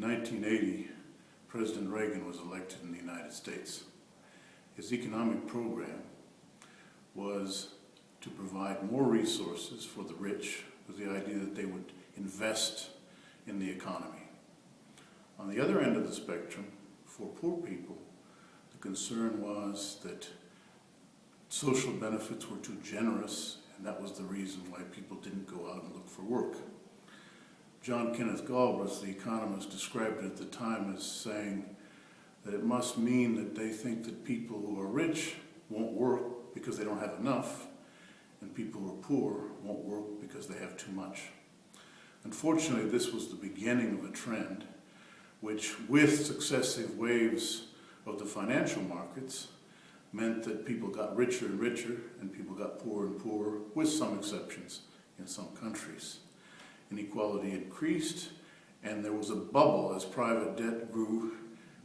In 1980, President Reagan was elected in the United States. His economic program was to provide more resources for the rich with the idea that they would invest in the economy. On the other end of the spectrum, for poor people, the concern was that social benefits were too generous, and that was the reason why people didn't go out and look for work. John Kenneth Galbraith, the economist, described it at the time as saying that it must mean that they think that people who are rich won't work because they don't have enough, and people who are poor won't work because they have too much. Unfortunately, this was the beginning of a trend which, with successive waves of the financial markets, meant that people got richer and richer and people got poorer and poorer, with some exceptions in some countries. Inequality increased and there was a bubble as private debt grew,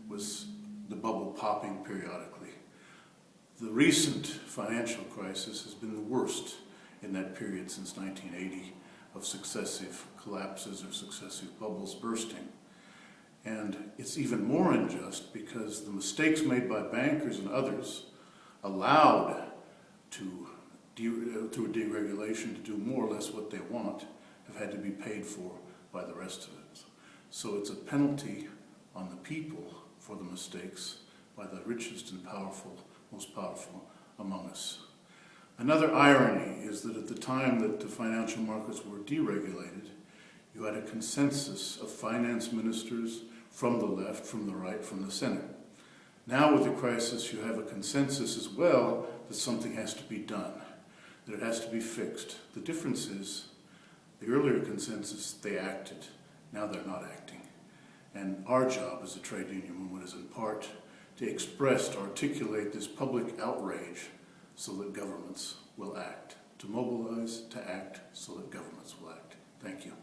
was the bubble popping periodically. The recent financial crisis has been the worst in that period since 1980 of successive collapses or successive bubbles bursting. And it's even more unjust because the mistakes made by bankers and others allowed to, de uh, through deregulation to do more or less what they want have had to be paid for by the rest of it. So it's a penalty on the people for the mistakes by the richest and powerful, most powerful among us. Another irony is that at the time that the financial markets were deregulated, you had a consensus of finance ministers from the left, from the right, from the center. Now with the crisis, you have a consensus as well that something has to be done, that it has to be fixed. The difference is, the earlier consensus, they acted. Now they're not acting. And our job as a trade union movement is in part to express, to articulate this public outrage so that governments will act, to mobilize, to act, so that governments will act. Thank you.